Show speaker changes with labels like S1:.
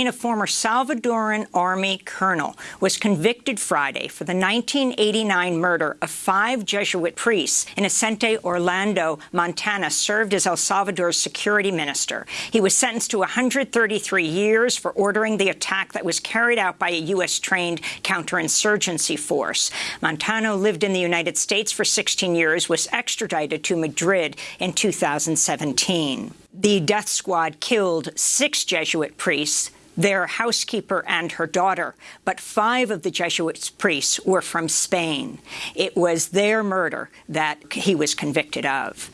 S1: A former Salvadoran army colonel, was convicted Friday for the 1989 murder of five Jesuit priests. in Inocente Orlando Montano served as El Salvador's security minister. He was sentenced to 133 years for ordering the attack that was carried out by a U.S.-trained counterinsurgency force. Montano lived in the United States for 16 years, was extradited to Madrid in 2017. The death squad killed six Jesuit priests, their housekeeper and her daughter, but five of the Jesuit priests were from Spain. It was their murder that he was convicted of.